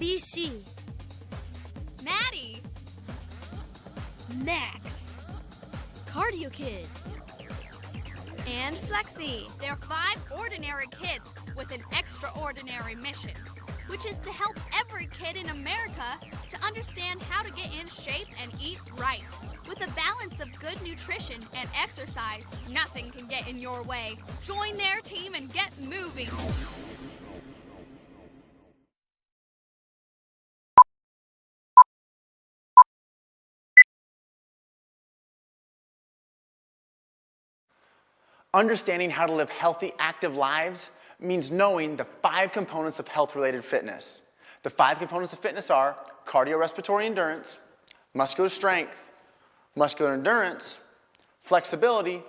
BC. Maddie. Max. Cardio Kid. And Flexi. They're five ordinary kids with an extraordinary mission, which is to help every kid in America to understand how to get in shape and eat right. With a balance of good nutrition and exercise, nothing can get in your way. Join their team and get moving. Understanding how to live healthy, active lives means knowing the five components of health-related fitness. The five components of fitness are cardiorespiratory endurance, muscular strength, muscular endurance, flexibility,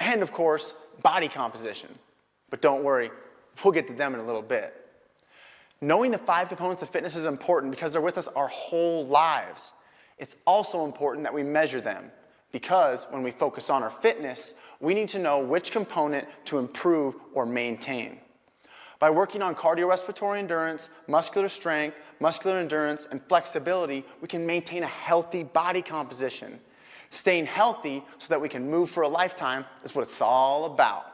and of course, body composition. But don't worry, we'll get to them in a little bit. Knowing the five components of fitness is important because they're with us our whole lives. It's also important that we measure them because when we focus on our fitness, we need to know which component to improve or maintain. By working on cardiorespiratory endurance, muscular strength, muscular endurance, and flexibility, we can maintain a healthy body composition. Staying healthy so that we can move for a lifetime is what it's all about.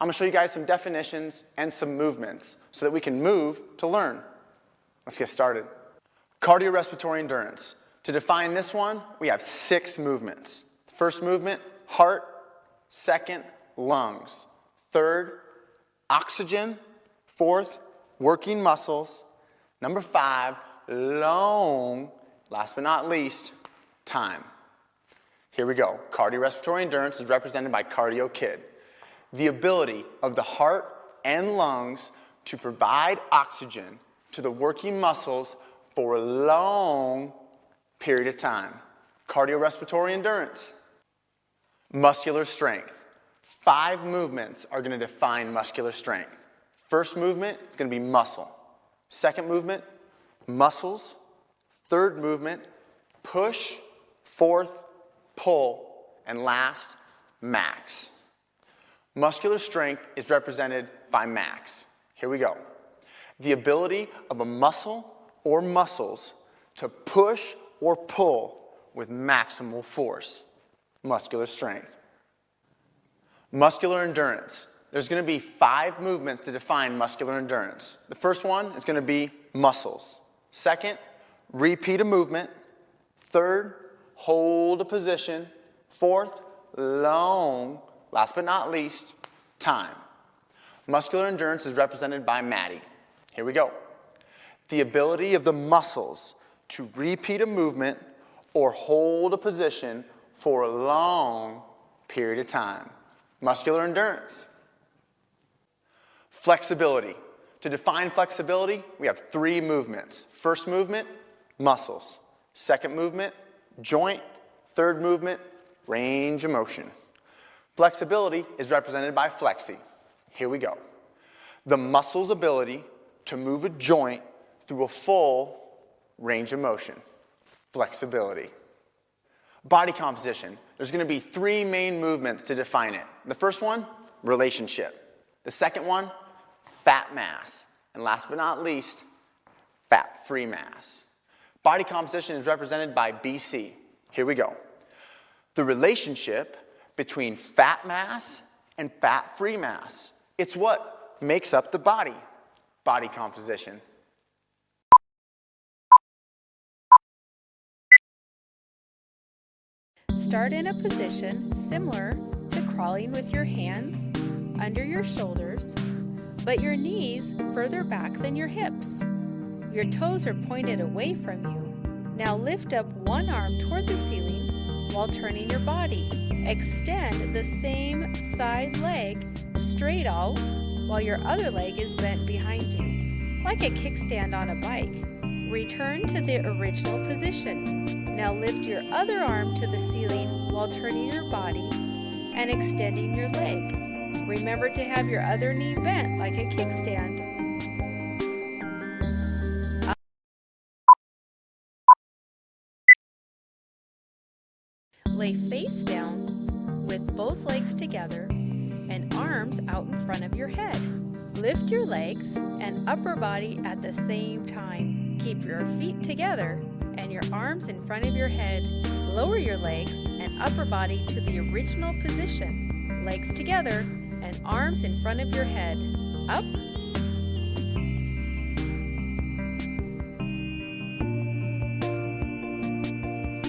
I'm gonna show you guys some definitions and some movements so that we can move to learn. Let's get started. Cardiorespiratory endurance. To define this one, we have six movements. First movement, heart. Second, lungs. Third, oxygen. Fourth, working muscles. Number five, long. Last but not least, time. Here we go. Cardiorespiratory endurance is represented by Cardio Kid. The ability of the heart and lungs to provide oxygen to the working muscles for a long period of time. Cardiorespiratory endurance. Muscular strength. Five movements are going to define muscular strength. First movement, it's going to be muscle. Second movement, muscles. Third movement, push. Fourth, pull. And last, max. Muscular strength is represented by max. Here we go. The ability of a muscle or muscles to push or pull with maximal force muscular strength. Muscular endurance. There's going to be five movements to define muscular endurance. The first one is going to be muscles. Second, repeat a movement. Third, hold a position. Fourth, long. Last but not least, time. Muscular endurance is represented by Maddie. Here we go. The ability of the muscles to repeat a movement or hold a position for a long period of time. Muscular endurance. Flexibility. To define flexibility, we have three movements. First movement, muscles. Second movement, joint. Third movement, range of motion. Flexibility is represented by flexi. Here we go. The muscle's ability to move a joint through a full range of motion. Flexibility. Body composition. There's going to be three main movements to define it. The first one, relationship. The second one, fat mass. And last but not least, fat-free mass. Body composition is represented by BC. Here we go. The relationship between fat mass and fat-free mass. It's what makes up the body. Body composition. Start in a position similar to crawling with your hands under your shoulders, but your knees further back than your hips. Your toes are pointed away from you. Now lift up one arm toward the ceiling while turning your body. Extend the same side leg straight out while your other leg is bent behind you, like a kickstand on a bike. Return to the original position. Now lift your other arm to the ceiling while turning your body and extending your leg. Remember to have your other knee bent like a kickstand. Lay face down with both legs together and arms out in front of your head. Lift your legs and upper body at the same time Keep your feet together and your arms in front of your head. Lower your legs and upper body to the original position. Legs together and arms in front of your head. Up.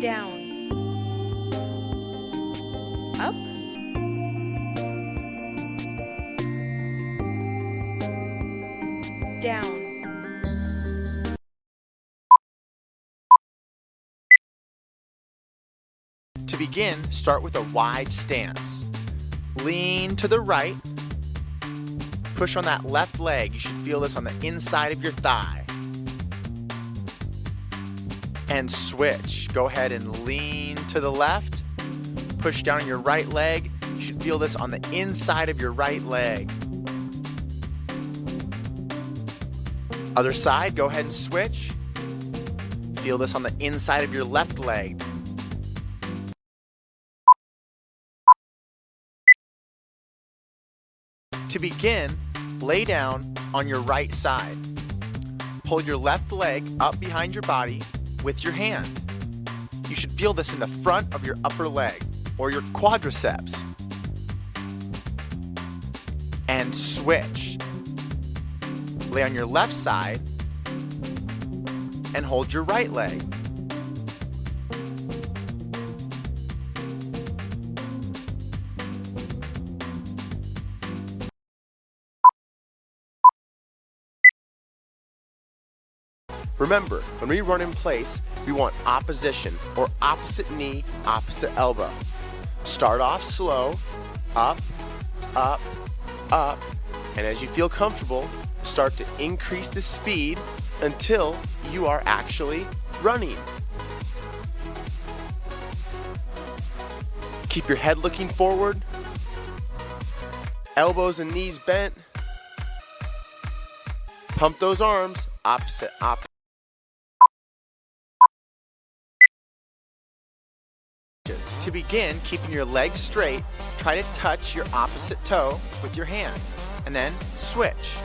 Down. Up. Down. To begin, start with a wide stance. Lean to the right. Push on that left leg. You should feel this on the inside of your thigh. And switch. Go ahead and lean to the left. Push down on your right leg. You should feel this on the inside of your right leg. Other side, go ahead and switch. Feel this on the inside of your left leg. To begin, lay down on your right side. Pull your left leg up behind your body with your hand. You should feel this in the front of your upper leg or your quadriceps. And switch. Lay on your left side and hold your right leg. Remember, when we run in place, we want opposition or opposite knee, opposite elbow. Start off slow, up, up, up, and as you feel comfortable, start to increase the speed until you are actually running. Keep your head looking forward, elbows and knees bent. Pump those arms, opposite, opposite. To begin, keeping your legs straight, try to touch your opposite toe with your hand, and then switch.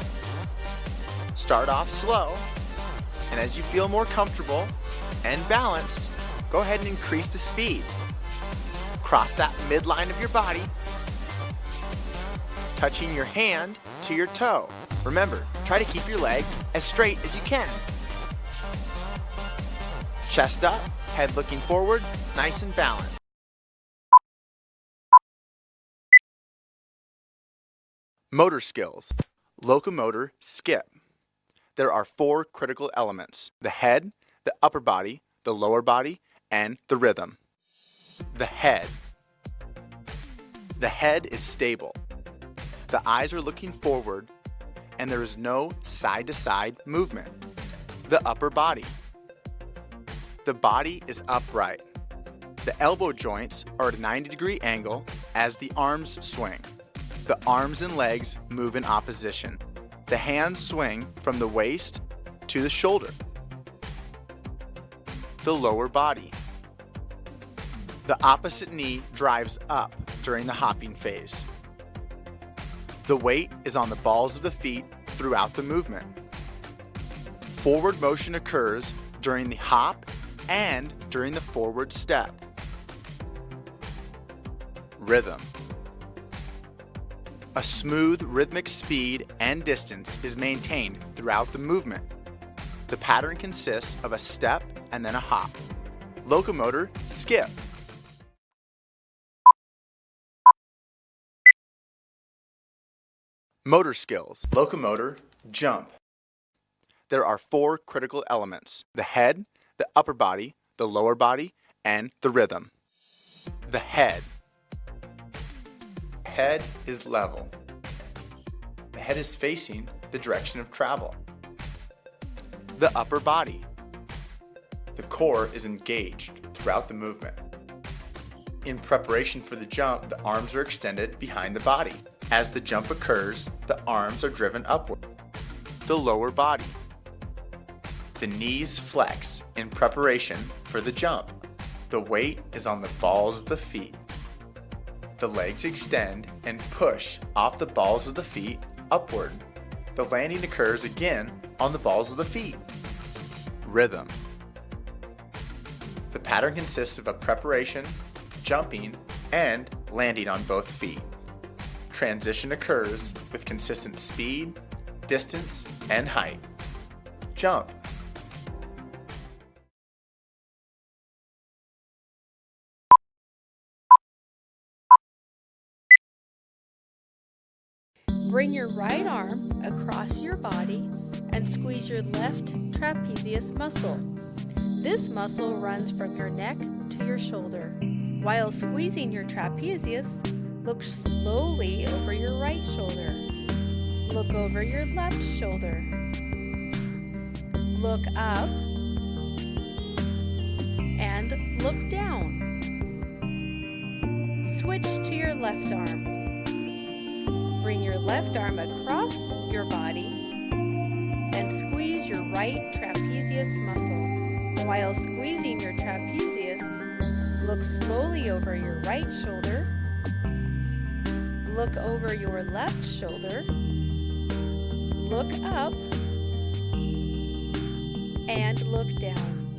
Start off slow, and as you feel more comfortable and balanced, go ahead and increase the speed. Cross that midline of your body, touching your hand to your toe. Remember, try to keep your leg as straight as you can. Chest up, head looking forward, nice and balanced. Motor skills. Locomotor skip. There are four critical elements. The head, the upper body, the lower body, and the rhythm. The head. The head is stable. The eyes are looking forward and there is no side-to-side -side movement. The upper body. The body is upright. The elbow joints are at a 90 degree angle as the arms swing. The arms and legs move in opposition. The hands swing from the waist to the shoulder. The lower body. The opposite knee drives up during the hopping phase. The weight is on the balls of the feet throughout the movement. Forward motion occurs during the hop and during the forward step. Rhythm. A smooth rhythmic speed and distance is maintained throughout the movement. The pattern consists of a step and then a hop. Locomotor skip. Motor skills. Locomotor jump. There are four critical elements. The head, the upper body, the lower body, and the rhythm. The head head is level. The head is facing the direction of travel. The upper body. The core is engaged throughout the movement. In preparation for the jump, the arms are extended behind the body. As the jump occurs, the arms are driven upward. The lower body. The knees flex in preparation for the jump. The weight is on the balls of the feet the legs extend and push off the balls of the feet upward. The landing occurs again on the balls of the feet. rhythm. The pattern consists of a preparation, jumping, and landing on both feet. Transition occurs with consistent speed, distance, and height. Jump. Bring your right arm across your body and squeeze your left trapezius muscle. This muscle runs from your neck to your shoulder. While squeezing your trapezius, look slowly over your right shoulder. Look over your left shoulder. Look up and look down. Switch to your left arm. Left arm across your body and squeeze your right trapezius muscle. While squeezing your trapezius, look slowly over your right shoulder, look over your left shoulder, look up, and look down.